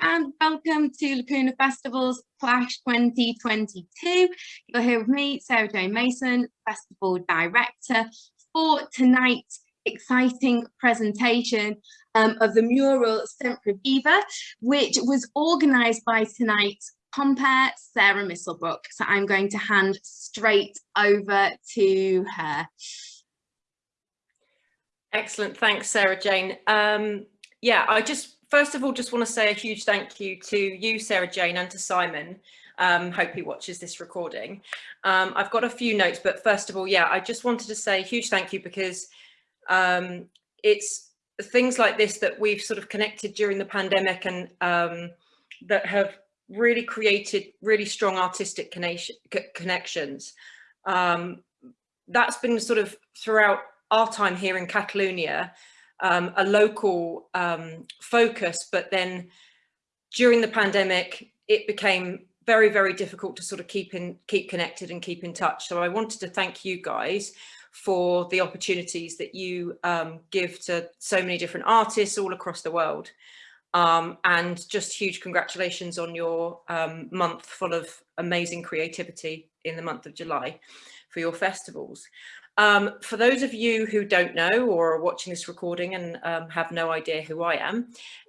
And welcome to Lacuna Festival's Clash 2022. You're here with me, Sarah Jane Mason, Festival Director, for tonight's exciting presentation um, of the mural Sempre Viva, which was organised by tonight's compere Sarah Misselbrook. So I'm going to hand straight over to her. Excellent, thanks Sarah Jane. Um, yeah, I just first of all just want to say a huge thank you to you Sarah Jane and to Simon um, hope he watches this recording. Um, I've got a few notes, but first of all, yeah, I just wanted to say a huge thank you because um, it's things like this that we've sort of connected during the pandemic and um, that have really created really strong artistic connection, connections. Um, that's been sort of throughout our time here in Catalonia, um, a local um, focus, but then during the pandemic, it became very, very difficult to sort of keep in, keep connected and keep in touch. So I wanted to thank you guys for the opportunities that you um, give to so many different artists all across the world. Um, and just huge congratulations on your um, month full of amazing creativity in the month of July for your festivals. Um, for those of you who don't know or are watching this recording and um, have no idea who I am,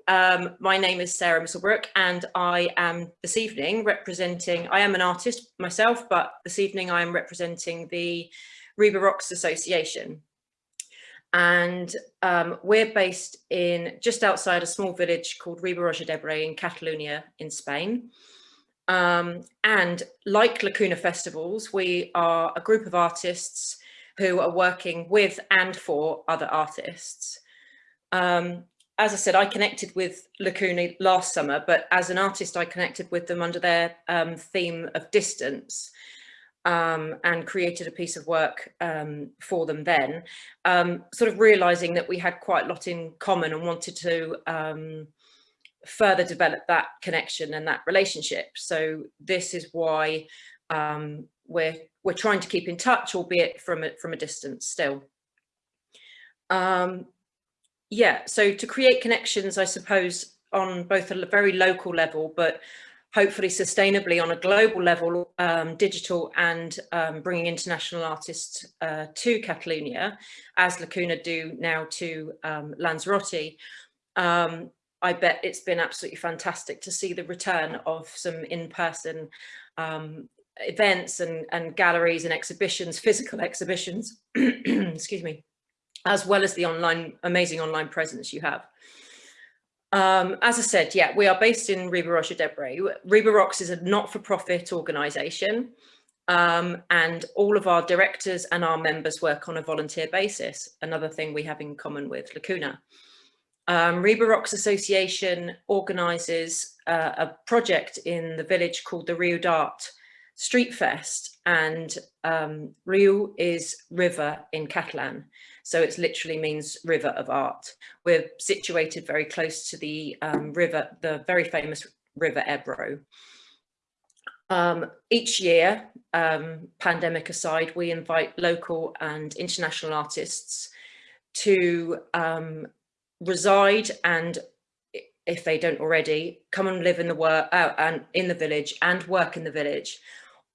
um, my name is Sarah Misselbrook and I am this evening representing, I am an artist myself, but this evening I am representing the Riba Rocks Association. And um, we're based in just outside a small village called Riba-roja d'Ebre in Catalonia in Spain. Um, and like Lacuna Festivals, we are a group of artists who are working with and for other artists. Um, as I said, I connected with Lacuna last summer, but as an artist, I connected with them under their um, theme of distance um, and created a piece of work um, for them then, um, sort of realizing that we had quite a lot in common and wanted to um, further develop that connection and that relationship. So this is why we're we're trying to keep in touch, albeit from a, from a distance still. Um, yeah, so to create connections, I suppose, on both a very local level, but hopefully sustainably on a global level, um, digital and um, bringing international artists uh, to Catalonia, as Lacuna do now to um, Lanzarote. Um, I bet it's been absolutely fantastic to see the return of some in-person um, events and, and galleries and exhibitions, physical exhibitions, excuse me, as well as the online, amazing online presence you have. Um, as I said, yeah, we are based in Riba-roja d'Ebre. Riba Rocks is a not-for-profit organisation um, and all of our directors and our members work on a volunteer basis, another thing we have in common with Lacuna. Um, Riba Rocks Association organises uh, a project in the village called the Rio d'Art Street Fest and um, Rio is river in Catalan. So it literally means river of art. We're situated very close to the um, river, the very famous river Ebro. Um, each year, um, pandemic aside, we invite local and international artists to um, reside and if they don't already, come and live in the work uh, and in the village and work in the village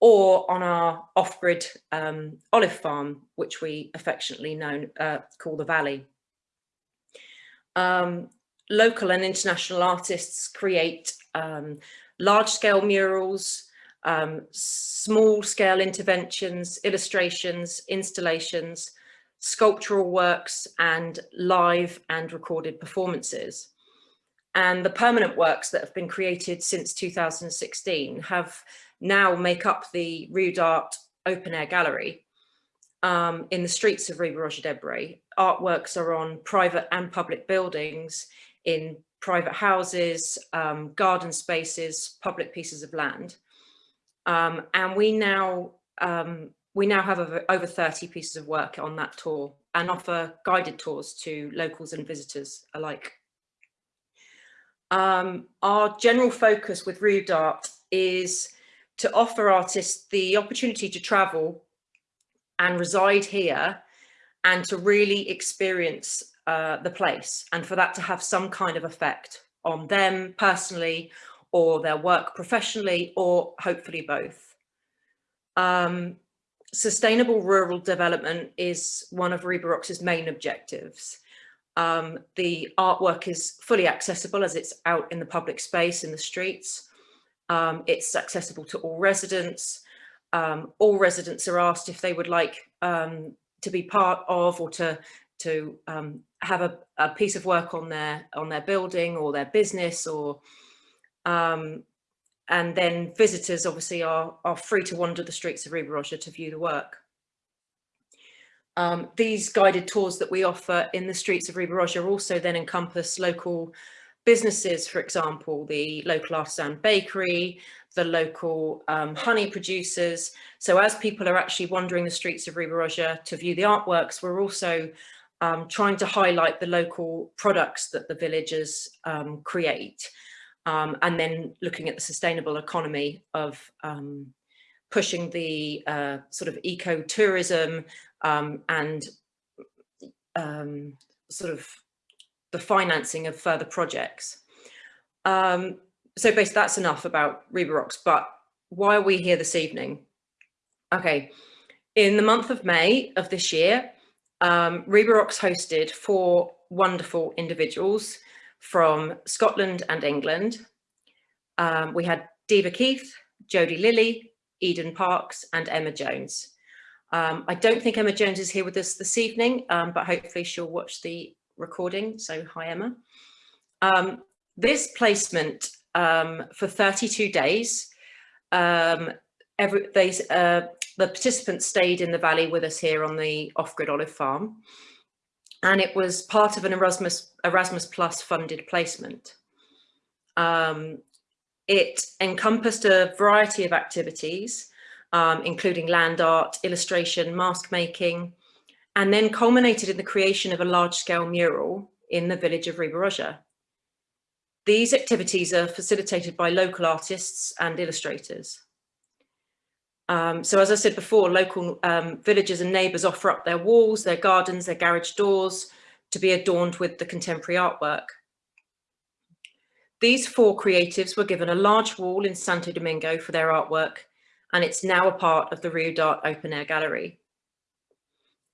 or on our off-grid um, olive farm, which we affectionately know, uh, call the Valley. Um, local and international artists create um, large-scale murals, um, small-scale interventions, illustrations, installations, sculptural works, and live and recorded performances. And the permanent works that have been created since 2016 have now make up the Rio d'Art open air gallery um, in the streets of Riba-roja d'Ebre. Artworks are on private and public buildings, in private houses, um, garden spaces, public pieces of land. Um, and we now um, we now have over, over 30 pieces of work on that tour and offer guided tours to locals and visitors alike. Um, our general focus with Rio d'Art is to offer artists the opportunity to travel and reside here and to really experience uh, the place and for that to have some kind of effect on them personally or their work professionally or hopefully both. Um, sustainable rural development is one of Riba Rocks's main objectives. Um, the artwork is fully accessible as it's out in the public space in the streets. Um, it's accessible to all residents. Um, all residents are asked if they would like um, to be part of or to to um, have a, a, piece of work on their on their building or their business or um, and then visitors obviously are, are free to wander the streets of Riba to view the work. Um, these guided tours that we offer in the streets of Riba also then encompass local businesses, for example, the local artisan bakery, the local um, honey producers. So as people are actually wandering the streets of Riba to view the artworks, we're also um, trying to highlight the local products that the villagers um, create um, and then looking at the sustainable economy of um, pushing the uh, sort of eco-tourism um, and sort of the financing of further projects. Um, so basically that's enough about Riba Rocks, but why are we here this evening? Okay, in the month of May of this year, um, hosted four wonderful individuals from Scotland and England. Um, we had Diva Keith, Jodie Lilly, Eden Parks and Emma Jones. Um, I don't think Emma Jones is here with us this evening, um, but hopefully she'll watch the recording. So hi, Emma. Um, this placement um, for 32 days, um, every, they, uh, the participants stayed in the valley with us here on the off-grid olive farm and it was part of an Erasmus, Erasmus Plus funded placement. Um, it encompassed a variety of activities, um, including land art, illustration, mask making, and then culminated in the creation of a large-scale mural in the village of Riba These activities are facilitated by local artists and illustrators. Um, so as I said before, local um, villagers and neighbours offer up their walls, their gardens, their garage doors to be adorned with the contemporary artwork. These four creatives were given a large wall in Santo Domingo for their artwork, and it's now a part of the Rio d'Art Open Air Gallery.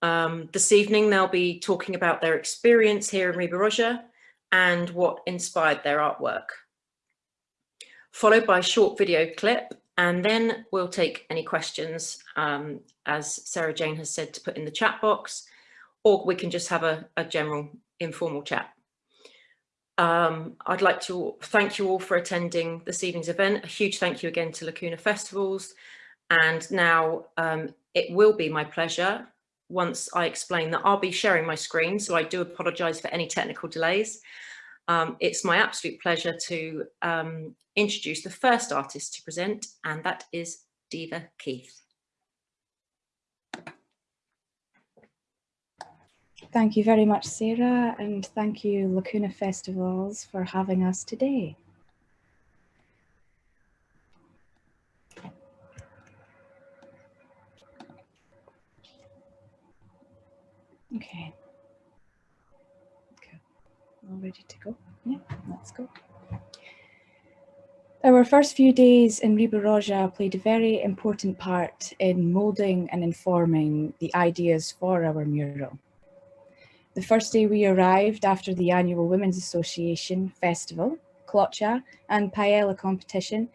Um, this evening, they'll be talking about their experience here in Riba and what inspired their artwork. Followed by a short video clip and then we'll take any questions, um, as Sarah Jane has said, to put in the chat box, or we can just have a, a general informal chat. Um, I'd like to thank you all for attending this evening's event. A huge thank you again to Lacuna Festivals. And now um, it will be my pleasure once I explain that I'll be sharing my screen. So I do apologise for any technical delays. Um, it's my absolute pleasure to um, introduce the first artist to present, and that is Diva Keith. Thank you very much, Sarah, and thank you, Lacuna Festivals, for having us today. Okay. Okay. All ready to go? Yeah, let's go. Our first few days in Riba played a very important part in moulding and informing the ideas for our mural. The first day we arrived after the annual Women's Association Festival, Clocha and Paella competition,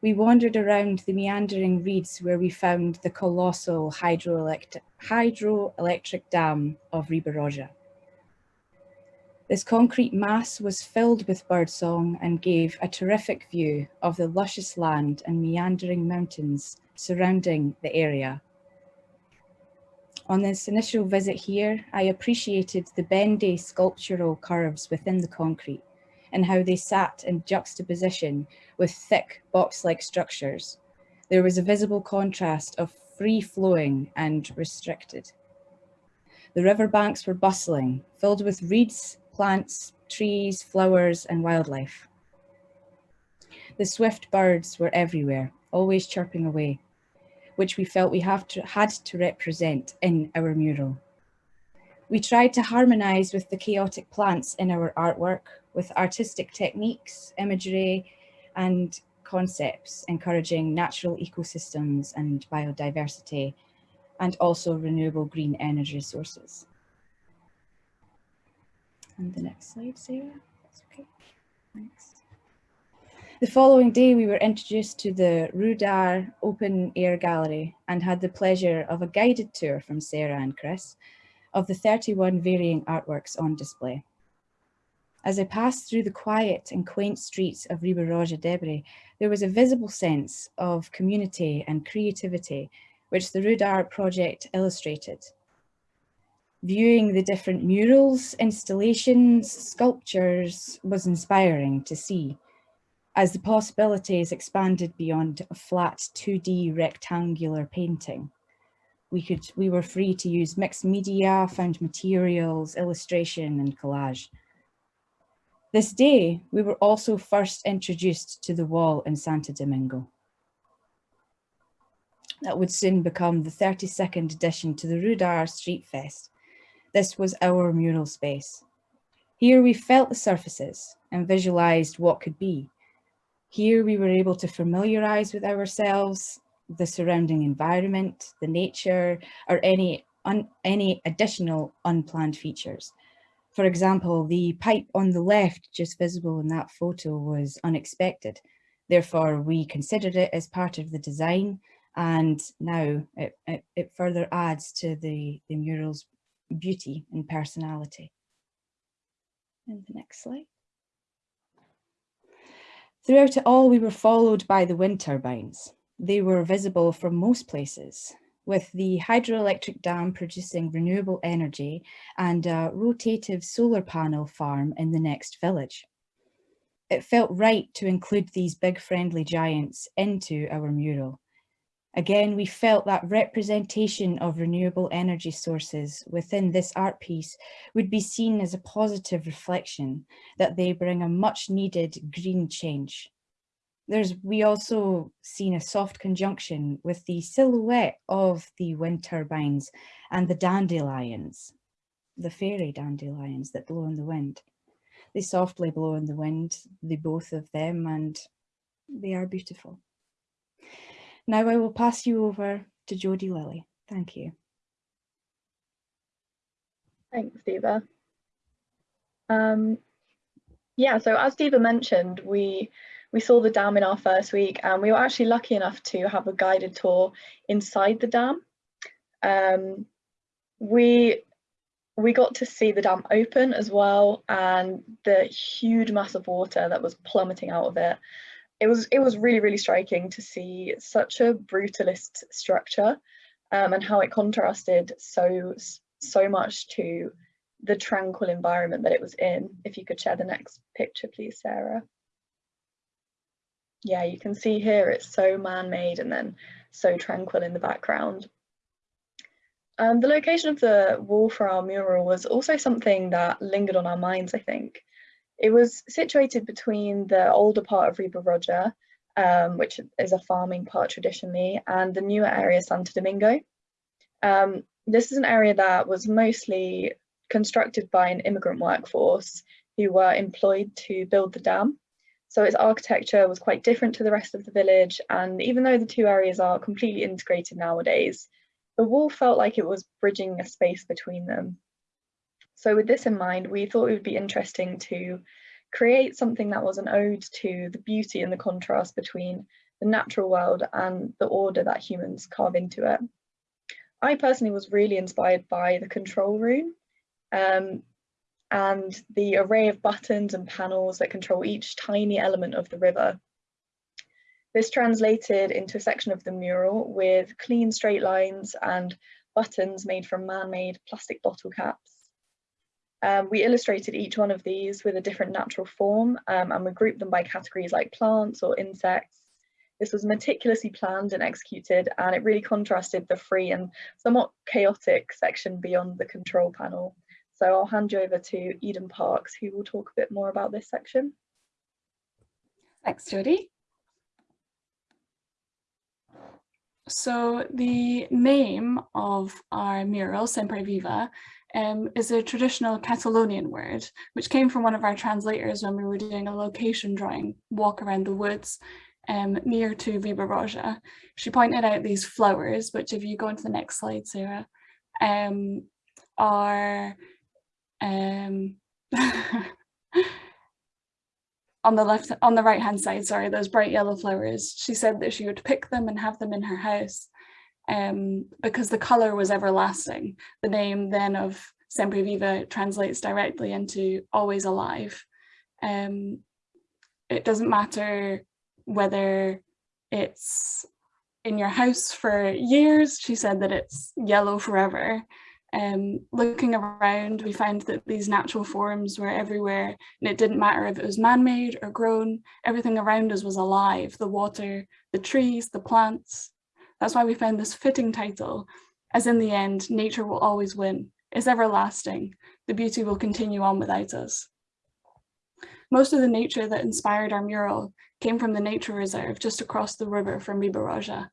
we wandered around the meandering reeds where we found the colossal hydroelectric, hydroelectric dam of Riba this concrete mass was filled with birdsong and gave a terrific view of the luscious land and meandering mountains surrounding the area. On this initial visit here, I appreciated the bendy sculptural curves within the concrete and how they sat in juxtaposition with thick box-like structures. There was a visible contrast of free-flowing and restricted. The riverbanks were bustling, filled with reeds, plants, trees, flowers, and wildlife. The swift birds were everywhere, always chirping away, which we felt we have to, had to represent in our mural. We tried to harmonise with the chaotic plants in our artwork with artistic techniques, imagery, and concepts encouraging natural ecosystems and biodiversity, and also renewable green energy sources. And the next slide, Sarah. That's okay. Thanks. The following day, we were introduced to the Rio d'Art Open Air Gallery and had the pleasure of a guided tour from Sarah and Chris of the 31 varying artworks on display. As I passed through the quiet and quaint streets of Riba-Roja d'Ebre, there was a visible sense of community and creativity, which the Rio d'Art project illustrated. Viewing the different murals, installations, sculptures was inspiring to see as the possibilities expanded beyond a flat 2D rectangular painting. We, could, we were free to use mixed media, found materials, illustration and collage. This day, we were also first introduced to the wall in Santo Domingo. That would soon become the 32nd edition to the Rio d'Art Street Fest. This was our mural space. Here we felt the surfaces and visualized what could be. Here we were able to familiarize with ourselves, the surrounding environment, the nature, or any, any additional unplanned features. For example, the pipe on the left, just visible in that photo, was unexpected. Therefore, we considered it as part of the design and now it, it, it further adds to the, the mural's beauty and personality. And the next slide. Throughout it all, we were followed by the wind turbines. They were visible from most places, with the hydroelectric dam producing renewable energy and a rotative solar panel farm in the next village. It felt right to include these big friendly giants into our mural. Again, we felt that representation of renewable energy sources within this art piece would be seen as a positive reflection that they bring a much needed green change. There's, we also seen a soft conjunction with the silhouette of the wind turbines and the dandelions, the fairy dandelions that blow in the wind. They softly blow in the wind, the both of them, and they are beautiful. Now I will pass you over to Jodie Lilly. Thank you. Thanks, Diva. Um, yeah, so as Diva mentioned, we we saw the dam in our first week and we were actually lucky enough to have a guided tour inside the dam. Um, we we got to see the dam open as well and the huge mass of water that was plummeting out of it it was it was really really striking to see such a brutalist structure um, and how it contrasted so so much to the tranquil environment that it was in. If you could share the next picture, please, Sarah. Yeah, you can see here it's so man-made and then so tranquil in the background. Um, the location of the wall for our mural was also something that lingered on our minds, I think. It was situated between the older part of Riba-roja, um, which is a farming part traditionally, and the newer area Santo Domingo. Um, this is an area that was mostly constructed by an immigrant workforce who were employed to build the dam. So its architecture was quite different to the rest of the village. And even though the two areas are completely integrated nowadays, the wall felt like it was bridging a space between them. So with this in mind, we thought it would be interesting to create something that was an ode to the beauty and the contrast between the natural world and the order that humans carve into it. I personally was really inspired by the control room um, and the array of buttons and panels that control each tiny element of the river. This translated into a section of the mural with clean straight lines and buttons made from man-made plastic bottle caps. Um, we illustrated each one of these with a different natural form um, and we grouped them by categories like plants or insects. This was meticulously planned and executed and it really contrasted the free and somewhat chaotic section beyond the control panel. So I'll hand you over to Eden Parks who will talk a bit more about this section. Thanks, Jodie. So the name of our mural, Sempre Viva, um, is a traditional Catalonian word, which came from one of our translators when we were doing a location drawing walk around the woods um, near to Riba-roja. She pointed out these flowers, which if you go into the next slide, Sarah, um, are um, on the left, on the right hand side, sorry, those bright yellow flowers. She said that she would pick them and have them in her house um, because the color was everlasting. The name then of Sempre Viva translates directly into always alive. Um, it doesn't matter whether it's in your house for years, she said that it's yellow forever. Um, looking around, we found that these natural forms were everywhere and it didn't matter if it was man-made or grown, everything around us was alive, the water, the trees, the plants. That's why we found this fitting title, as in the end, nature will always win. It's everlasting. The beauty will continue on without us. Most of the nature that inspired our mural came from the nature reserve just across the river from Riba-roja.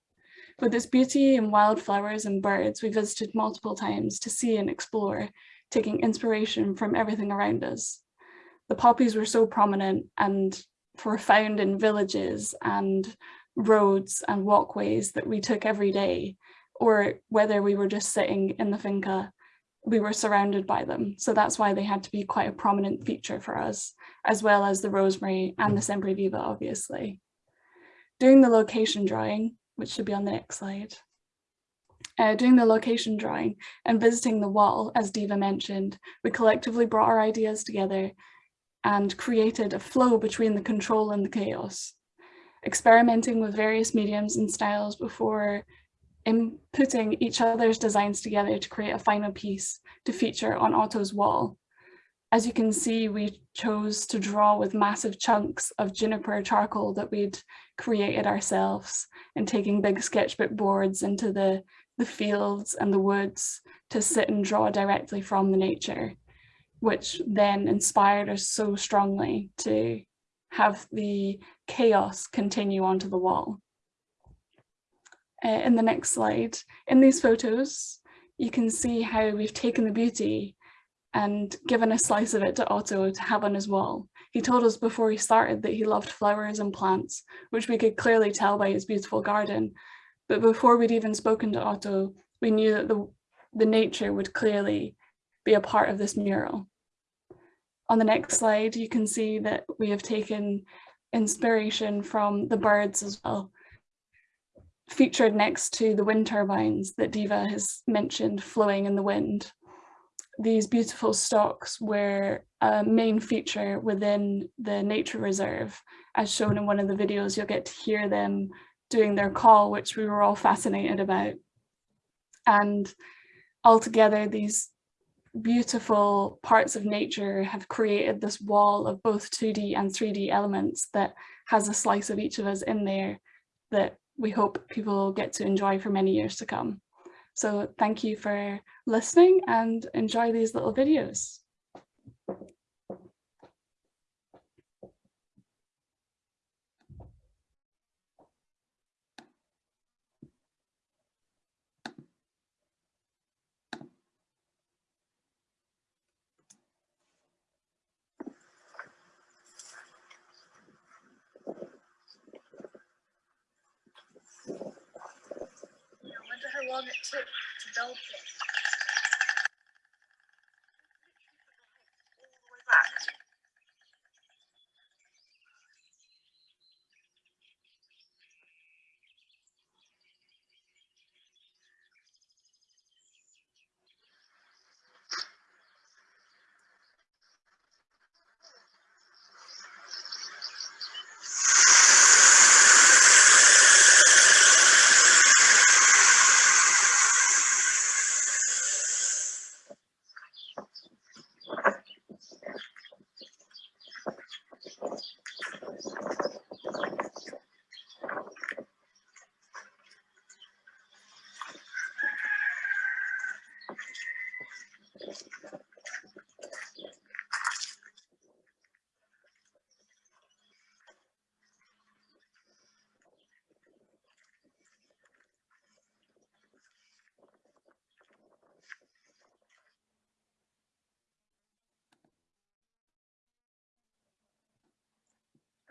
With its beauty and wildflowers and birds, we visited multiple times to see and explore, taking inspiration from everything around us. The poppies were so prominent and were found in villages and roads and walkways that we took every day, or whether we were just sitting in the finca, we were surrounded by them. So that's why they had to be quite a prominent feature for us, as well as the rosemary and the mm. Sempre Viva, obviously. During the location drawing, which should be on the next slide. Uh, doing the location drawing and visiting the wall, as Diva mentioned, we collectively brought our ideas together and created a flow between the control and the chaos, experimenting with various mediums and styles before inputting each other's designs together to create a final piece to feature on Otto's wall. As you can see, we chose to draw with massive chunks of juniper charcoal that we'd created ourselves and taking big sketchbook boards into the, the fields and the woods to sit and draw directly from the nature, which then inspired us so strongly to have the chaos continue onto the wall. Uh, in the next slide, in these photos, you can see how we've taken the beauty and given a slice of it to Otto to have on his wall. He told us before he started that he loved flowers and plants, which we could clearly tell by his beautiful garden. But before we'd even spoken to Otto, we knew that the, the nature would clearly be a part of this mural. On the next slide, you can see that we have taken inspiration from the birds as well, featured next to the wind turbines that Diva has mentioned flowing in the wind these beautiful stocks were a main feature within the nature reserve. As shown in one of the videos, you'll get to hear them doing their call, which we were all fascinated about. And altogether, these beautiful parts of nature have created this wall of both 2D and 3D elements that has a slice of each of us in there that we hope people get to enjoy for many years to come. So thank you for listening and enjoy these little videos. Long it took to build this.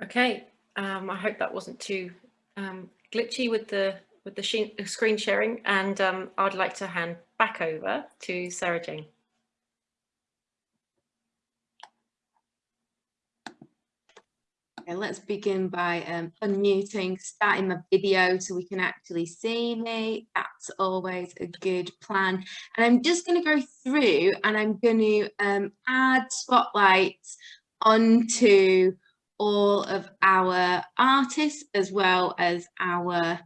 Okay, um, I hope that wasn't too um, glitchy with the with the screen sharing, and um, I'd like to hand back over to Sarah Jane. Okay, let's begin by um, unmuting, starting my video so we can actually see me. That's always a good plan. And I'm just going to go through and I'm going to um, add spotlights onto all of our artists as well as our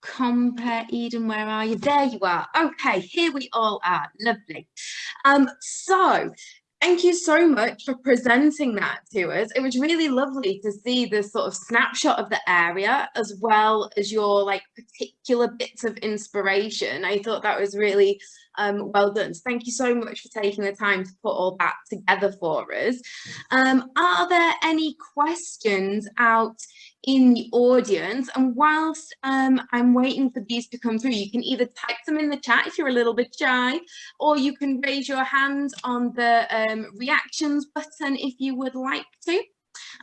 compare Eden where are you there you are okay here we all are lovely um so Thank you so much for presenting that to us. It was really lovely to see this sort of snapshot of the area as well as your like particular bits of inspiration. I thought that was really um, well done. So thank you so much for taking the time to put all that together for us. Um, are there any questions out in the audience and whilst um, I'm waiting for these to come through you can either type them in the chat if you're a little bit shy or you can raise your hand on the um, reactions button if you would like to.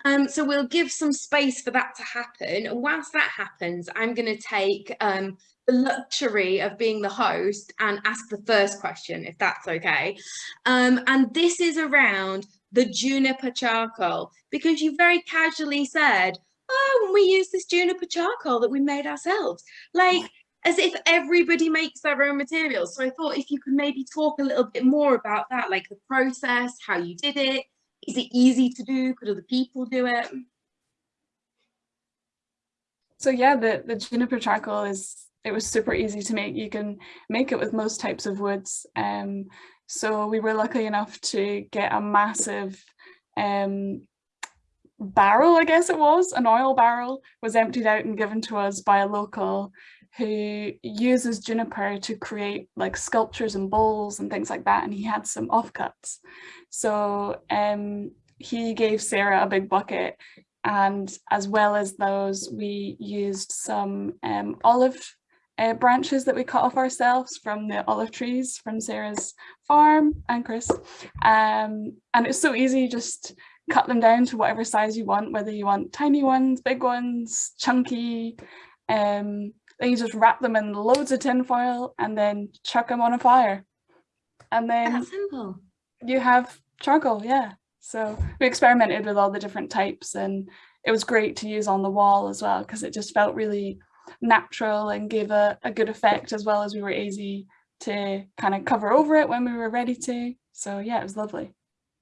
Um, so we'll give some space for that to happen and whilst that happens I'm going to take um, the luxury of being the host and ask the first question if that's okay um, and this is around the juniper charcoal because you very casually said oh, we use this juniper charcoal that we made ourselves. Like, as if everybody makes their own materials. So I thought if you could maybe talk a little bit more about that, like the process, how you did it. Is it easy to do? Could other people do it? So yeah, the, the juniper charcoal is, it was super easy to make. You can make it with most types of woods. Um, so we were lucky enough to get a massive um, barrel, I guess it was, an oil barrel, was emptied out and given to us by a local who uses juniper to create like sculptures and bowls and things like that. And he had some offcuts. So um, he gave Sarah a big bucket and as well as those, we used some um, olive uh, branches that we cut off ourselves from the olive trees from Sarah's farm and Chris. Um, and it's so easy, just cut them down to whatever size you want, whether you want tiny ones, big ones, chunky. Um, then you just wrap them in loads of tin foil and then chuck them on a fire. And then That's simple. you have charcoal, yeah. So we experimented with all the different types and it was great to use on the wall as well because it just felt really natural and gave a, a good effect as well as we were easy to kind of cover over it when we were ready to. So yeah, it was lovely.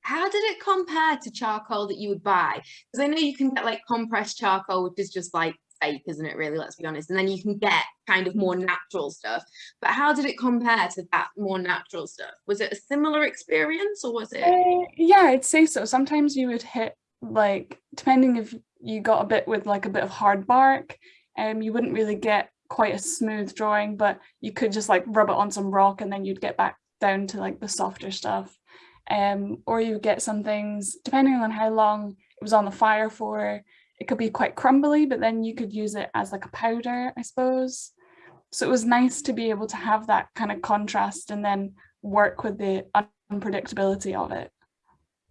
How did it compare to charcoal that you would buy? Because I know you can get like compressed charcoal, which is just like fake, isn't it really? Let's be honest. And then you can get kind of more natural stuff. But how did it compare to that more natural stuff? Was it a similar experience or was it? Uh, yeah, I'd say so. Sometimes you would hit like, depending if you got a bit with like a bit of hard bark, um, you wouldn't really get quite a smooth drawing, but you could just like rub it on some rock and then you'd get back down to like the softer stuff um, or you get some things, depending on how long it was on the fire for, it could be quite crumbly, but then you could use it as like a powder, I suppose. So it was nice to be able to have that kind of contrast and then work with the unpredictability of it.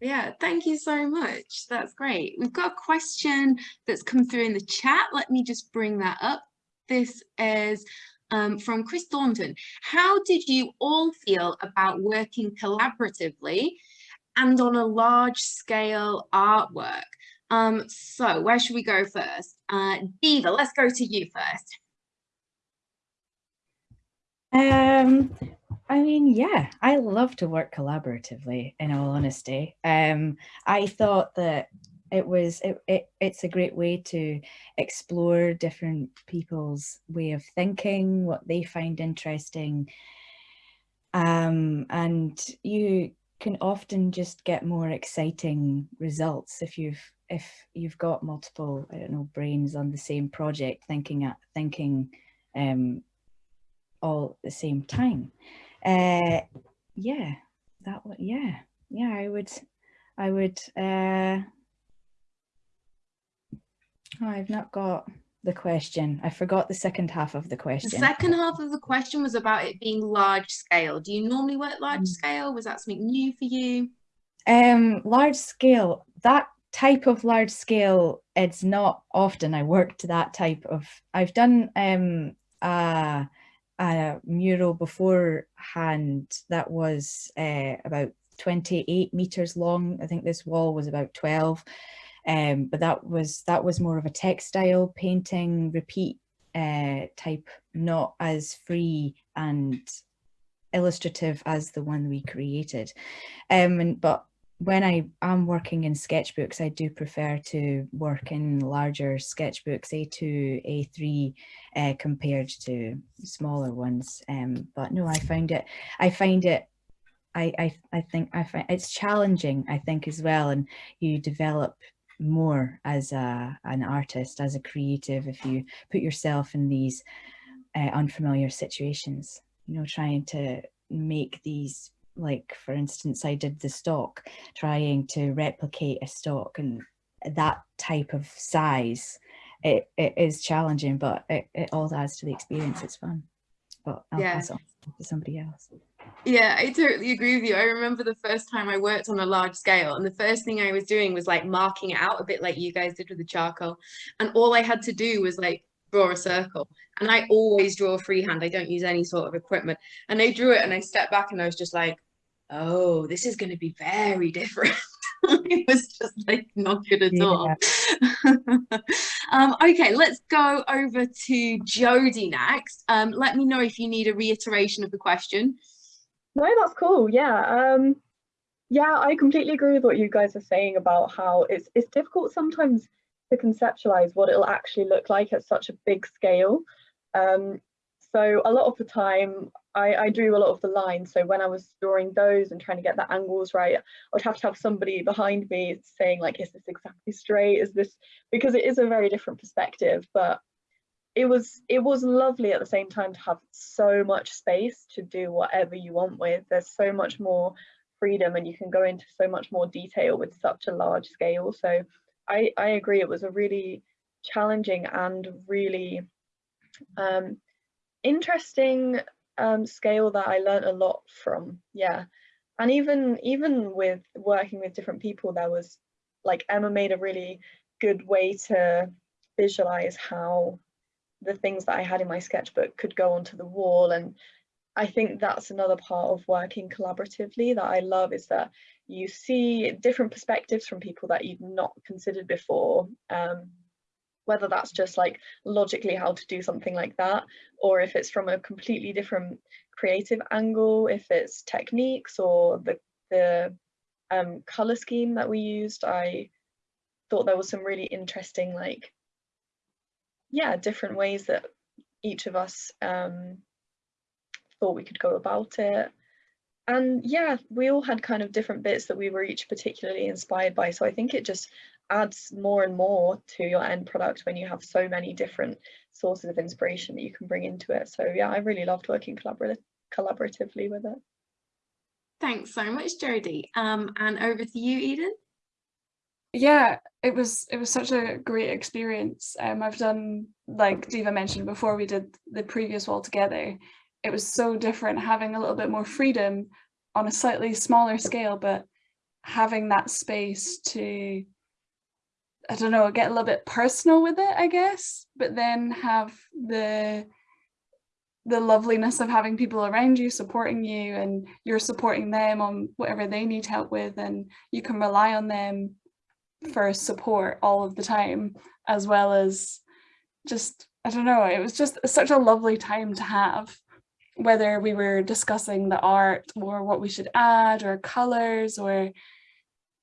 Yeah, thank you so much. That's great. We've got a question that's come through in the chat. Let me just bring that up. This is um, from Chris Thornton. How did you all feel about working collaboratively and on a large scale artwork? Um, so where should we go first? Uh, Diva, let's go to you first. Um, I mean, yeah, I love to work collaboratively, in all honesty. Um, I thought that it was it, it it's a great way to explore different people's way of thinking what they find interesting um, and you can often just get more exciting results if you've if you've got multiple i don't know brains on the same project thinking at thinking um all at the same time uh yeah that would, yeah yeah i would i would uh Oh, I've not got the question. I forgot the second half of the question. The second half of the question was about it being large scale. Do you normally work large Mm. scale? Was that something new for you? Um, large scale, that type of large scale, it's not often I work to that type of, I've done um, a, a mural beforehand that was uh, about 28 meters long. I think this wall was about 12. Um, but that was that was more of a textile painting repeat uh, type, not as free and illustrative as the one we created. Um, and, but when I am working in sketchbooks, I do prefer to work in larger sketchbooks, A2, A3, uh, compared to smaller ones. Um, but no, I find it, I find it, I, I, I think I find it's challenging, I think as well. And you develop more as a, an artist, as a creative, if you put yourself in these uh, unfamiliar situations, you know, trying to make these like for instance I did the stock trying to replicate a stock and that type of size it, it is challenging but it, it all adds to the experience it's fun but I'll Yeah. pass on to somebody else Yeah, I totally agree with you. I remember the first time I worked on a large scale, and the first thing I was doing was like marking it out a bit like you guys did with the charcoal. And all I had to do was like draw a circle. And I always draw freehand. I don't use any sort of equipment. And I drew it and I stepped back and I was just like, oh, this is going to be very different. it was just like not good at all. um, okay, let's go over to Jodie next. Um, let me know if you need a reiteration of the question. No, that's cool. Yeah. Um, yeah, I completely agree with what you guys are saying about how it's it's difficult sometimes to conceptualize what it'll actually look like at such a big scale. Um, so a lot of the time I, I drew a lot of the lines. So when I was drawing those and trying to get the angles right, I would have to have somebody behind me saying like, is this exactly straight? Is this, because it is a very different perspective, but it was it was lovely at the same time to have so much space to do whatever you want with there's so much more freedom and you can go into so much more detail with such a large scale so i i agree it was a really challenging and really um interesting um scale that i learned a lot from yeah. And even even with working with different people there was like emma made a really good way to visualize how the things that I had in my sketchbook could go onto the wall. And I think that's another part of working collaboratively that I love is that you see different perspectives from people that you've not considered before um, whether that's just like logically how to do something like that or if it's from a completely different creative angle if it's techniques or the the um, color scheme that we used I thought there was some really interesting like yeah, different ways that each of us um, thought we could go about it. And yeah, we all had kind of different bits that we were each particularly inspired by. So I think it just adds more and more to your end product when you have so many different sources of inspiration that you can bring into it. So yeah, I really loved working collabor collaboratively with it. Thanks so much, Jodie. Um, and over to you, Eden. yeah it was it was such a great experience um i've done like diva mentioned before we did the previous wall together it was so different having a little bit more freedom on a slightly smaller scale but having that space to i don't know get a little bit personal with it i guess but then have the the loveliness of having people around you supporting you and you're supporting them on whatever they need help with and you can rely on them for support all of the time as well as just I don't know it was just such a lovely time to have whether we were discussing the art or what we should add or colors or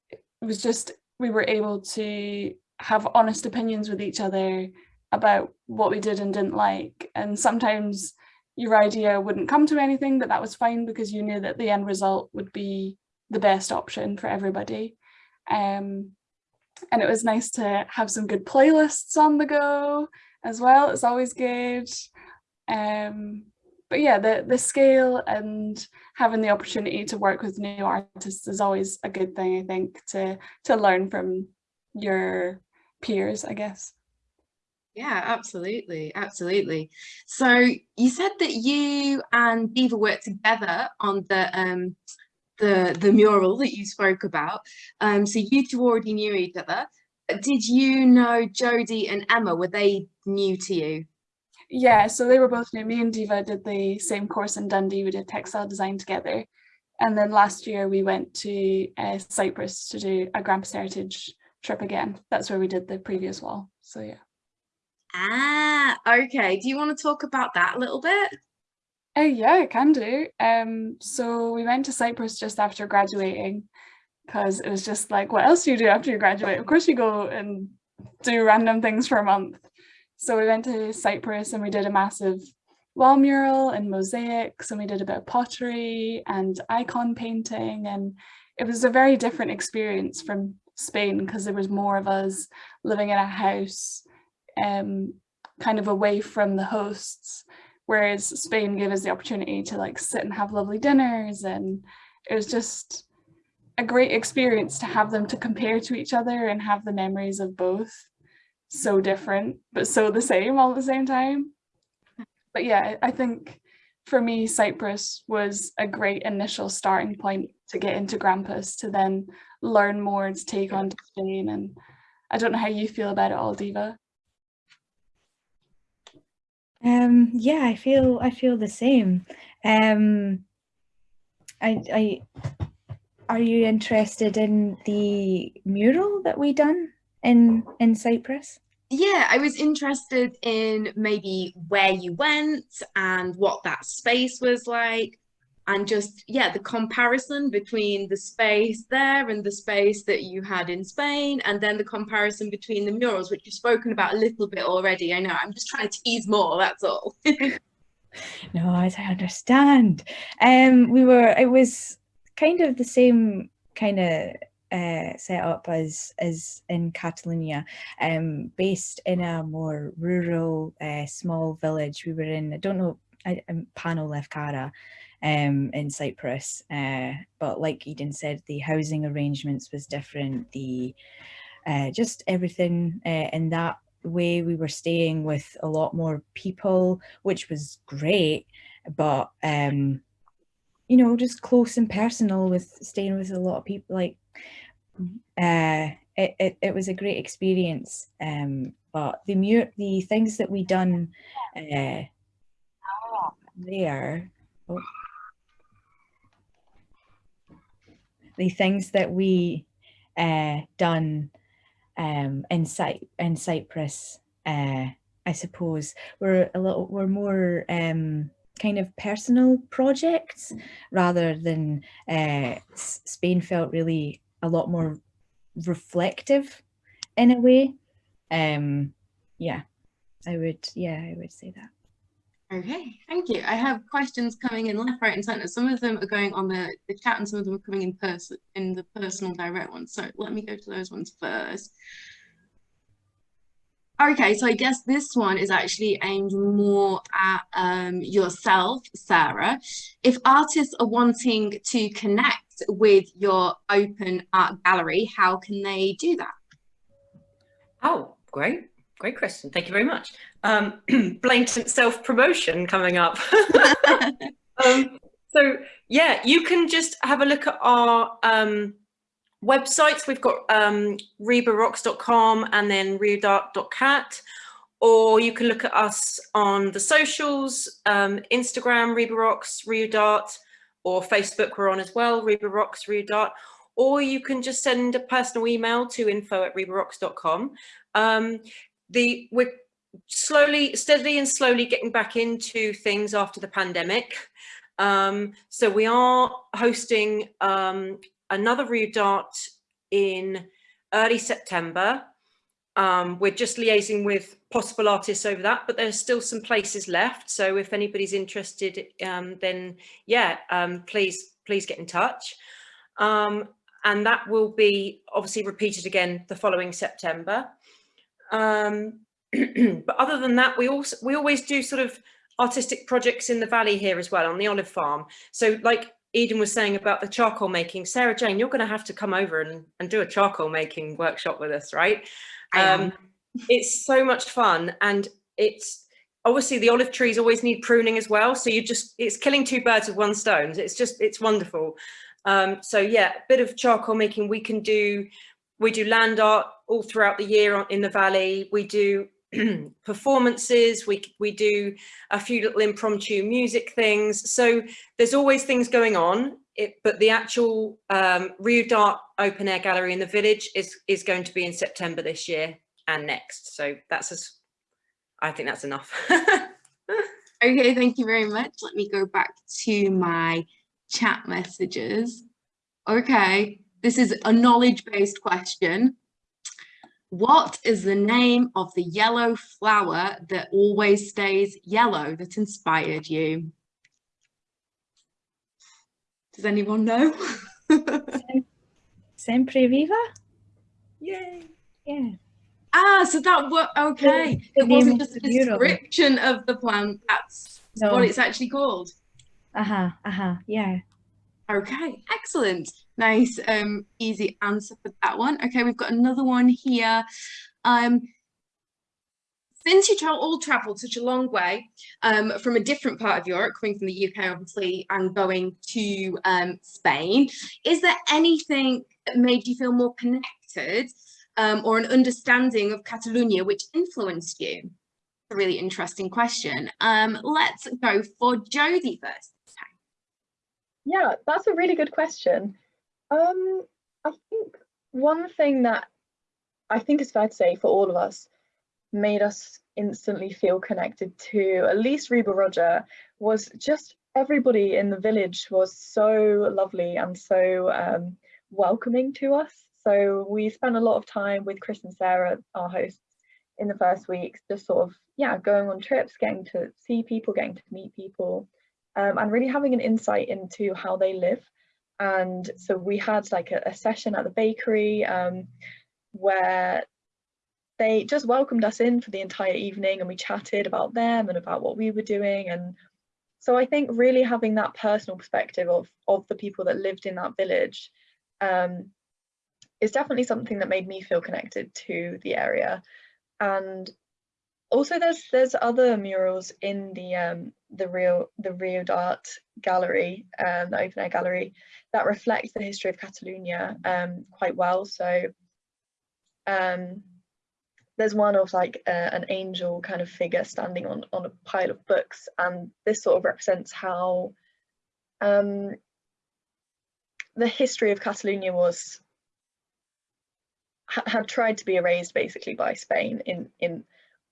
it was just we were able to have honest opinions with each other about what we did and didn't like. And sometimes your idea wouldn't come to anything but that was fine because you knew that the end result would be the best option for everybody. Um, and it was nice to have some good playlists on the go as well. It's always good. Um but yeah the the scale and having the opportunity to work with new artists is always a good thing i think to to learn from your peers i guess Yeah, absolutely, absolutely. So you said that you and Diva worked together on the um the the mural that you spoke about. Um, so you two already knew each other. Did you know Jodie and Emma? Were they new to you? Yeah, so they were both new. Me and Diva did the same course in Dundee. We did textile design together. And then last year we went to uh, Cyprus to do a Grampus Heritage trip again. That's where we did the previous wall. So yeah. Ah, okay. Do you want to talk about that a little bit? Uh, yeah, I can do. Um, so we went to Cyprus just after graduating because it was just like, what else do you do after you graduate? Of course you go and do random things for a month. So we went to Cyprus and we did a massive wall mural and mosaics and we did a bit of pottery and icon painting. And it was a very different experience from Spain because there was more of us living in a house um, kind of away from the hosts. Whereas Spain gave us the opportunity to like sit and have lovely dinners and it was just a great experience to have them to compare to each other and have the memories of both so different but so the same all at the same time but yeah, I think for me, Cyprus was a great initial starting point to get into Grampus, to then learn more and to take on Spain. And I don't know how you feel about it all, Diva. Um, yeah, I feel I feel the same. Um, I, I, are you interested in the mural that we done in in Cyprus? yeah, I was interested in maybe where you went and what that space was like and just yeah the comparison between the space there and the space that you had in Spain and then the comparison between the murals which you've spoken about a little bit already I know. I'm just trying to tease more that's all. No as I understand. Um we were it was kind of the same kind of uh, set up as as in Catalonia, um, based in a more rural, uh, small village. We were in, I don't know, I'm Pano Lefkara um, in Cyprus, uh, but like Eden said, the housing arrangements was different. The uh, just everything uh, in that way we were staying with a lot more people, which was great, but um, you know, just close and personal with staying with a lot of people, like uh, it, it, it was a great experience. Um, but the mu the things that we done uh, there, oh, the things that we uh, done um, in, Cy in Cyprus, uh, I suppose, were a little were more um, kind of personal projects rather than uh, Spain felt really a lot more reflective in a way. Um, yeah, I would, yeah, I would say that. Okay, thank you. I have questions coming in left, right and center. Some of them are going on the, the chat and some of them are coming in person in the personal direct ones. So let me go to those ones first. Okay, so I guess this one is actually aimed more at um, yourself, Sarah. If artists are wanting to connect with your open art gallery, how can they do that? Oh, great. Great question. Thank you very much. Um, blatant self-promotion coming up. um, so yeah, you can just have a look at our um, websites, we've got um, ribarocks.com and then riodart.cat, or you can look at us on the socials, um, Instagram, Riba Rocks, Reudart, or Facebook we're on as well, Riba Rocks, Reudart, or you can just send a personal email to info at ribarocks.com. Um, the, we're slowly, steadily and slowly getting back into things after the pandemic. Um, so we are hosting um, another Reudart in early September. Um, we're just liaising with possible artists over that, but there's still some places left. So if anybody's interested, um, then yeah, um, please, please get in touch. Um, and that will be obviously repeated again the following September. Um, but other than that, we also we always do sort of artistic projects in the valley here as well on the olive farm. So like Eden was saying about the charcoal making, Sarah Jane, you're going to have to come over and, and do a charcoal making workshop with us, right? Um, it's so much fun and it's obviously the olive trees always need pruning as well. So you just, it's killing two birds with one stone. It's just, it's wonderful. Um, so yeah, a bit of charcoal making. We can do, we do land art all throughout the year in the valley. We do performances. We we do a few little impromptu music things. So there's always things going on. It, but the actual um, Rio d'Art open air gallery in the village is is going to be in September this year and next. So that's as I think that's enough. Okay, thank you very much. Let me go back to my chat messages. Okay, this is a knowledge-based question. What is the name of the yellow flower that always stays yellow that inspired you? Does anyone know? Sempre viva? Yay! Yeah. ah, so that was okay. the It wasn't just a description of the plant. That's No. what it's actually called. Uh-huh, uh-huh, yeah. Okay, excellent. Nice, um, easy answer for that one. Okay, we've got another one here. Um, since you tra- all travelled such a long way um, from a different part of Europe, coming from the UK obviously, and going to um, Spain, is there anything that made you feel more connected um, or an understanding of Catalonia which influenced you? A really interesting question. Um, let's go for Jodie first. Yeah, that's a really good question. Um, I think one thing that I think is fair to say for all of us made us instantly feel connected to at least Riba-roja was just everybody in the village was so lovely and so um, welcoming to us. So we spent a lot of time with Chris and Sarah, our hosts, in the first weeks, just sort of, yeah, going on trips, getting to see people, getting to meet people um, and really having an insight into how they live. And so we had like a, a session at the bakery um, where they just welcomed us in for the entire evening and we chatted about them and about what we were doing. And so I think really having that personal perspective of, of the people that lived in that village um, is definitely something that made me feel connected to the area. And also there's there's other murals in the um the Rio the Rio d'Art gallery um the open air gallery that reflect the history of Catalonia um quite well. So um there's one of like uh, an angel kind of figure standing on on a pile of books and this sort of represents how um the history of Catalonia was ha- had tried to be erased basically by Spain in in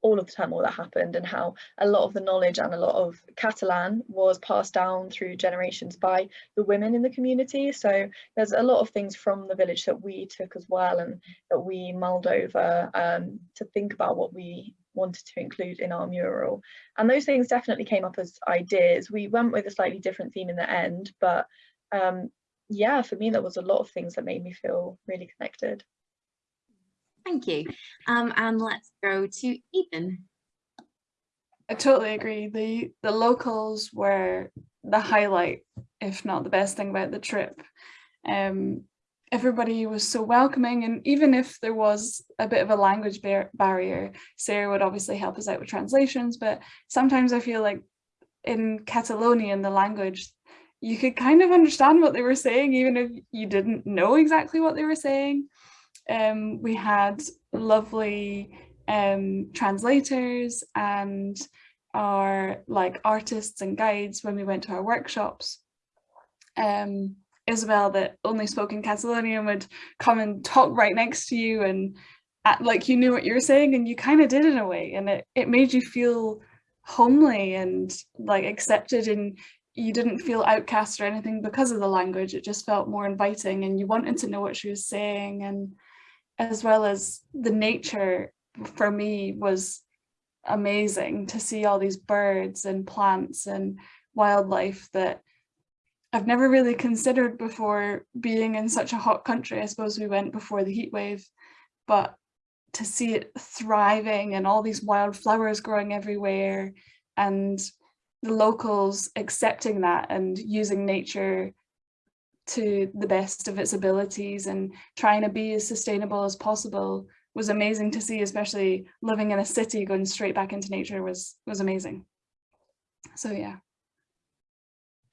all of the turmoil that happened and how a lot of the knowledge and a lot of Catalan was passed down through generations by the women in the community. So there's a lot of things from the village that we took as well and that we mulled over um, to think about what we wanted to include in our mural. And those things definitely came up as ideas. We went with a slightly different theme in the end, but um, yeah, for me, there was a lot of things that made me feel really connected. Thank you. Um, and let's go to Ethan. I totally agree. The the locals were the highlight, if not the best thing about the trip. Um, everybody was so welcoming, and even if there was a bit of a language bar barrier, Sarah would obviously help us out with translations. But sometimes I feel like in Catalonian, the language, you could kind of understand what they were saying, even if you didn't know exactly what they were saying. Um, we had lovely um, translators and our like artists and guides when we went to our workshops. Um, Isabel that only spoke in Catalonian would come and talk right next to you and like you knew what you were saying and you kind of did in a way and it, it made you feel homely and like accepted and you didn't feel outcast or anything because of the language it just felt more inviting and you wanted to know what she was saying and as well as the nature for me was amazing to see all these birds and plants and wildlife that I've never really considered before being in such a hot country. I suppose we went before the heat wave, but to see it thriving and all these wildflowers growing everywhere and the locals accepting that and using nature to the best of its abilities and trying to be as sustainable as possible was amazing to see, especially living in a city going straight back into nature was was amazing. So yeah.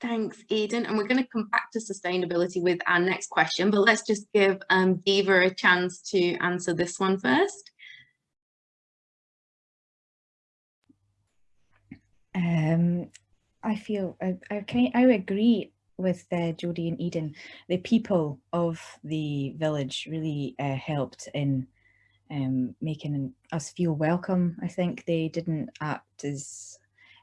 Thanks, Eden. And we're going to come back to sustainability with our next question, but let's just give um, Diva a chance to answer this one first. Um, I feel I, I can I agree with uh, Jodie and Eden. The people of the village really uh, helped in um, making us feel welcome. I think they didn't act as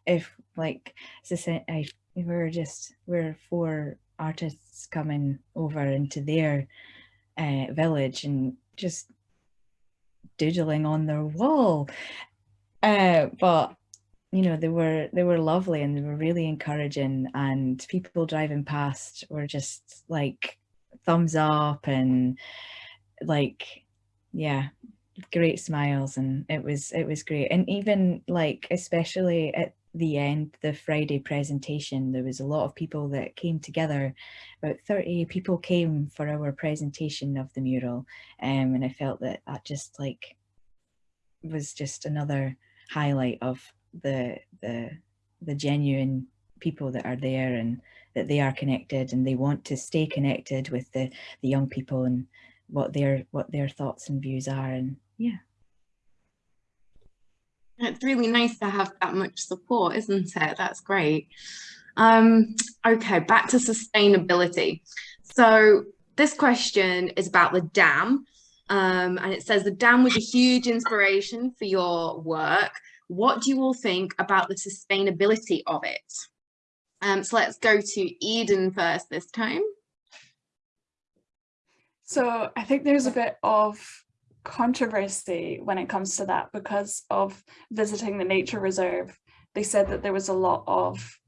if like I we were just we're four artists coming over into their uh, village and just doodling on their wall. Uh, but you know they were they were lovely and they were really encouraging and people driving past were just like thumbs up and like yeah great smiles and it was it was great. And even like especially at the end the friday presentation there was a lot of people that came together. About 30 people came for our presentation of the mural um, and i felt that that just like was just another highlight of the the the genuine people that are there and that they are connected and they want to stay connected with the the young people and what their what their thoughts and views are and yeah. It's really nice to have that much support isn't it? That's great. Um okay back to sustainability. So this question is about the dam um, and it says the dam was a huge inspiration for your work what do you all think about the sustainability of it? Um, so let's go to Eden first this time. So I think there's a bit of controversy when it comes to that because of visiting the nature reserve. They said that there was a lot of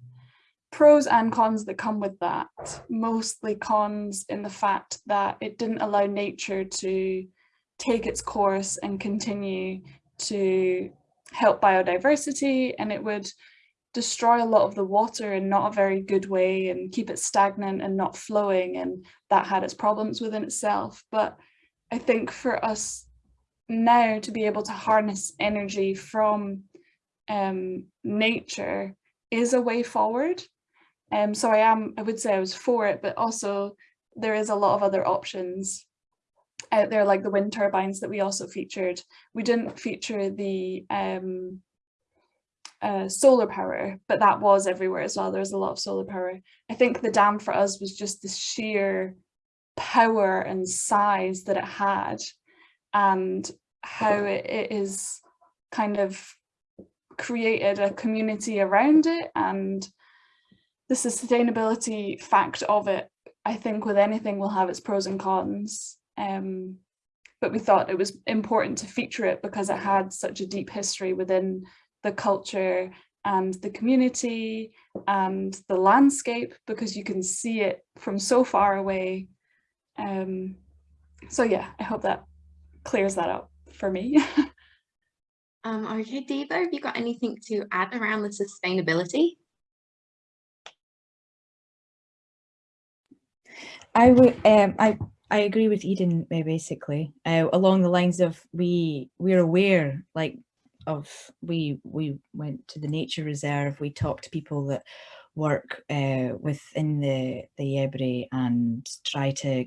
pros and cons that come with that, mostly cons in the fact that it didn't allow nature to take its course and continue to help biodiversity and it would destroy a lot of the water in not a very good way and keep it stagnant and not flowing and that had its problems within itself. But I think for us now to be able to harness energy from um, nature is a way forward. Um, so I am I would say I was for it but also there is a lot of other options out there like the wind turbines that we also featured. We didn't feature the um, uh, solar power, but that was everywhere as well. There was a lot of solar power. I think the dam for us was just the sheer power and size that it had and how it, it is kind of created a community around it and the sustainability fact of it I think with anything will have its pros and cons um, but we thought it was important to feature it because it had such a deep history within the culture and the community and the landscape because you can see it from so far away. Um, so yeah, I hope that clears that up for me. um, okay, Diva, have you got anything to add around the sustainability? I would um I I agree with Eden basically. Uh, along the lines of we we're aware like of we we went to the nature reserve. We talked to people that work uh, within the the Ebre and try to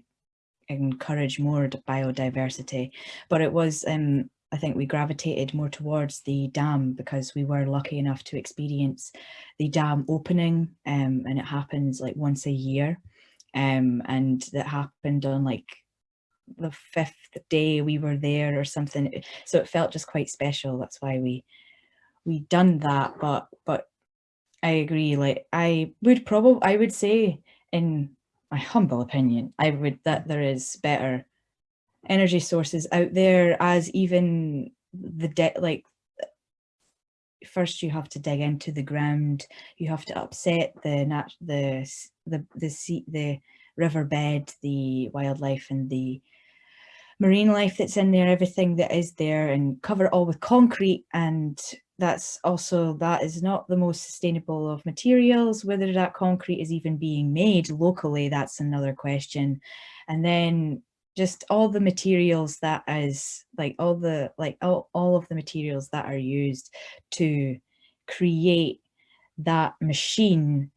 encourage more biodiversity. But it was um I think we gravitated more towards the dam because we were lucky enough to experience the dam opening um, and it happens like once a year um, and that happened on like the fifth day we were there or something. So it felt just quite special that's why we we done that but but I agree like I would probably I would say in my humble opinion I would that there is better energy sources out there as even the debt like first you have to dig into the ground you have to upset the nat the the the sea the riverbed the wildlife and the marine life that's in there everything that is there and cover it all with concrete. And that's also that is not the most sustainable of materials whether that concrete is even being made locally that's another question. And then just all the materials that is like all the like all, all of the materials that are used to create that machine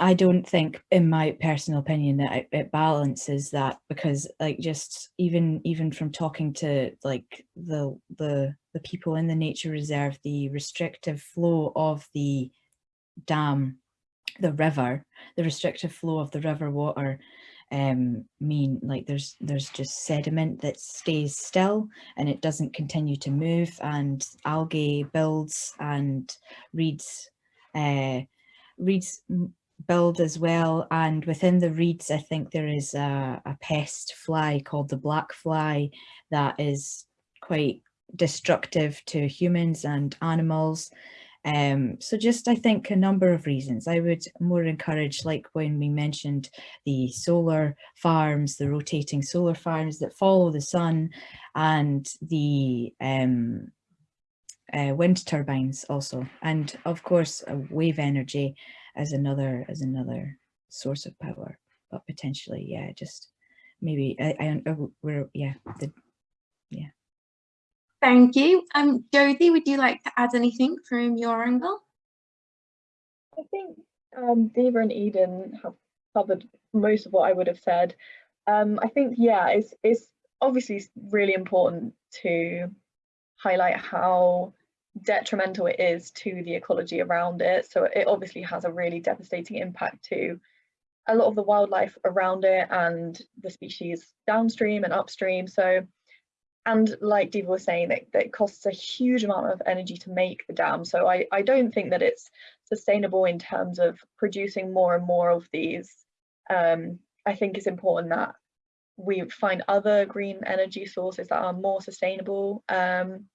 I don't think, in my personal opinion, that it, it balances that because, like, just even even from talking to like the the the people in the nature reserve, the restrictive flow of the dam, the river, the restrictive flow of the river water, um, mean like there's there's just sediment that stays still and it doesn't continue to move, and algae builds and reeds. Uh, reeds build as well and within the reeds I think there is a, a pest fly called the black fly that is quite destructive to humans and animals um, so just I think a number of reasons. I would more encourage like when we mentioned the solar farms the rotating solar farms that follow the sun and the um, uh, wind turbines also. And of course uh, wave energy as another as another source of power but potentially yeah just maybe I, I uh, we're yeah the, yeah Thank you. Um, Jodie, would you like to add anything from your angle? I think um, Diva and Eden have covered most of what I would have said. Um, I think, yeah, it's, it's obviously really important to highlight how detrimental it is to the ecology around it. So it obviously has a really devastating impact to a lot of the wildlife around it and the species downstream and upstream. So, and like Diva was saying, that, that costs a huge amount of energy to make the dam. So I, I don't think that it's sustainable in terms of producing more and more of these. Um, I think it's important that we find other green energy sources that are more sustainable. Um,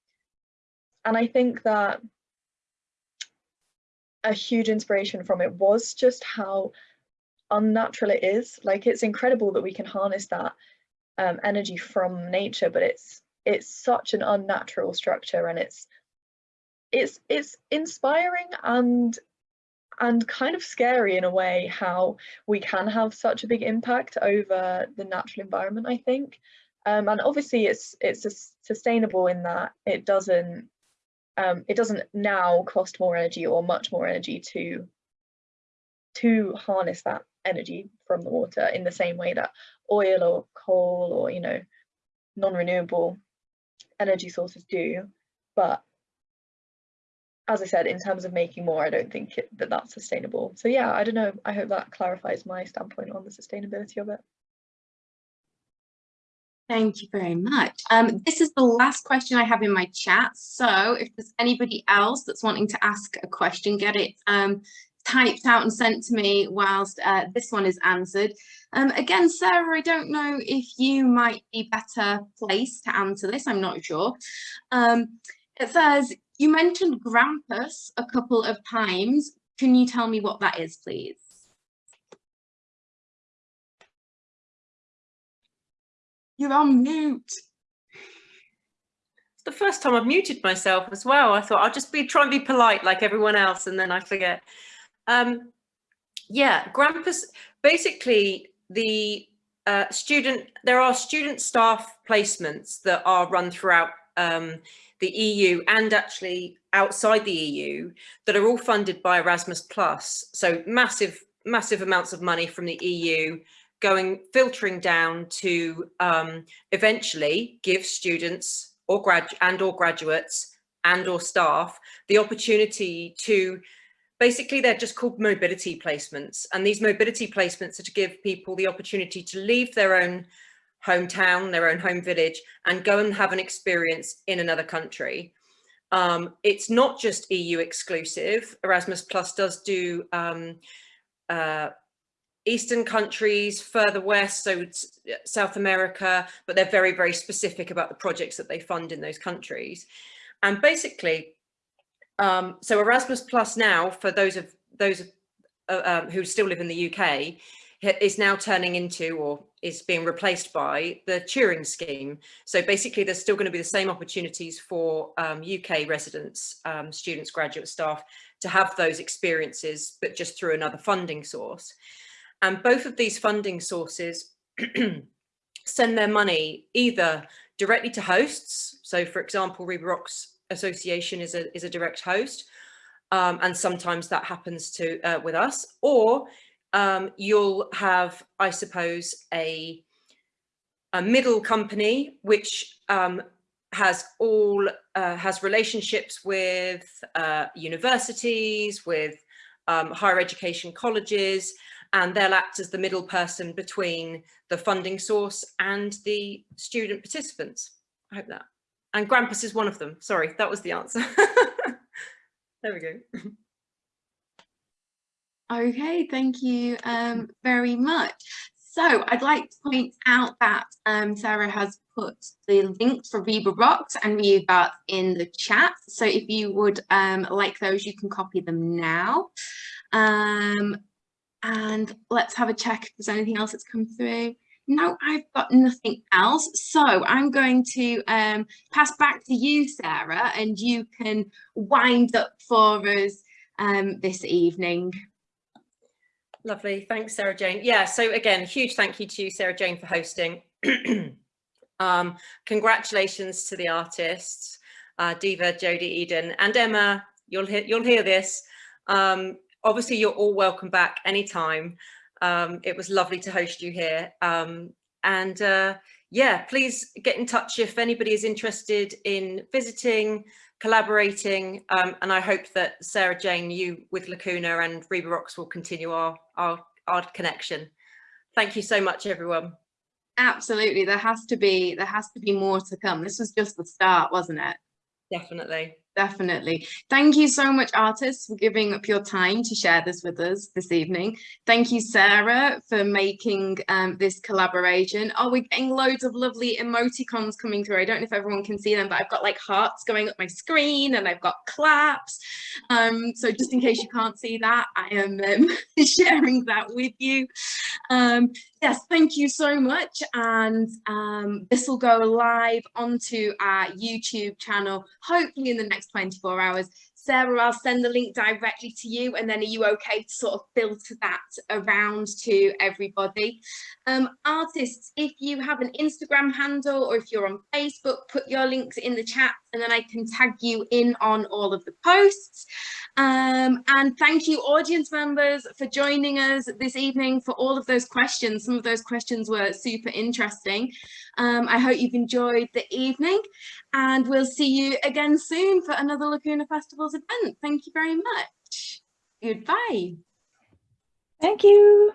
and I think that a huge inspiration from it was just how unnatural it is. Like it's incredible that we can harness that um, energy from nature, but it's it's such an unnatural structure and it's it's it's inspiring and and kind of scary in a way how we can have such a big impact over the natural environment I think. Um, and obviously it's it's sustainable in that it doesn't um, it doesn't now cost more energy or much more energy to to harness that energy from the water in the same way that oil or coal or you know non-renewable energy sources do but as I said in terms of making more I don't think it, that that's sustainable so yeah I don't know I hope that clarifies my standpoint on the sustainability of it Thank you very much. Um, this is the last question I have in my chat. So if there's anybody else that's wanting to ask a question, get it um, typed out and sent to me whilst uh, this one is answered. Um, again, Sarah, I don't know if you might be better placed to answer this. I'm not sure. Um, it says, you mentioned Grampus a couple of times. Can you tell me what that is, please? You're on mute. It's the first time I've muted myself as well. I thought I'll just be try and be polite like everyone else and then I forget. Um, yeah, Grampus, basically the uh, student, there are student staff placements that are run throughout um, the EU and actually outside the EU that are all funded by Erasmus Plus. So massive, massive amounts of money from the EU going filtering down to um, eventually give students or grad and or graduates and or staff the opportunity to basically they're just called mobility placements and these mobility placements are to give people the opportunity to leave their own hometown their own home village and go and have an experience in another country um, it's not just EU exclusive Erasmus Plus does do um, uh, Eastern countries, further west, so South America, but they're very, very specific about the projects that they fund in those countries. And basically, um, so Erasmus Plus now, for those of those uh, um, who still live in the UK, is now turning into or is being replaced by the Turing scheme. So basically, there's still going to be the same opportunities for um, UK residents, um, students, graduate staff to have those experiences, but just through another funding source. And both of these funding sources send their money either directly to hosts. So for example, Riba Rocks Association is a, is a direct host. Um, and sometimes that happens to uh, with us or um, you'll have, I suppose, a, a middle company which um, has all uh, has relationships with uh, universities, with um, higher education colleges, and they'll act as the middle person between the funding source and the student participants. I hope that. And Grampus is one of them. Sorry, that was the answer. there we go. Okay, thank you um, very much. So I'd like to point out that um, Sarah has put the links for Riba Rocks and Reba in the chat. So if you would um, like those, you can copy them now. Um, and let's have a check if there's anything else that's come through. No, I've got nothing else. So I'm going to um, pass back to you, Sarah, and you can wind up for us um, this evening. Lovely. Thanks, Sarah Jane. Yeah, so again, huge thank you to you, Sarah Jane, for hosting. um, congratulations to the artists, uh, Diva, Jodie, Eden, and Emma. You'll hear, you'll hear this. Um, obviously, you're all welcome back anytime. Um, it was lovely to host you here. Um, and uh, yeah, please get in touch if anybody is interested in visiting, collaborating, um, and I hope that Sarah Jane, you with Lacuna and Riba Rocks will continue our, our, our connection. Thank you so much, everyone. Absolutely, there has to be there has to be more to come. This was just the start, wasn't it? Definitely. Definitely. Thank you so much, artists, for giving up your time to share this with us this evening. Thank you, Sarah, for making um, this collaboration. Oh, we're getting loads of lovely emoticons coming through. I don't know if everyone can see them, but I've got like hearts going up my screen and I've got claps. Um, so just in case you can't see that, I am um, sharing that with you. Yes, thank you so much. And um, this will go live onto our YouTube channel, hopefully in the next 24 hours. Sarah, I'll send the link directly to you and then are you okay to sort of filter that around to everybody? Um, artists, if you have an Instagram handle or if you're on Facebook, put your links in the chat and then I can tag you in on all of the posts. Um, and thank you audience members for joining us this evening for all of those questions. Some of those questions were super interesting. Um, I hope you've enjoyed the evening and we'll see you again soon for another Lacuna Festivals event. Thank you very much. Goodbye. Thank you.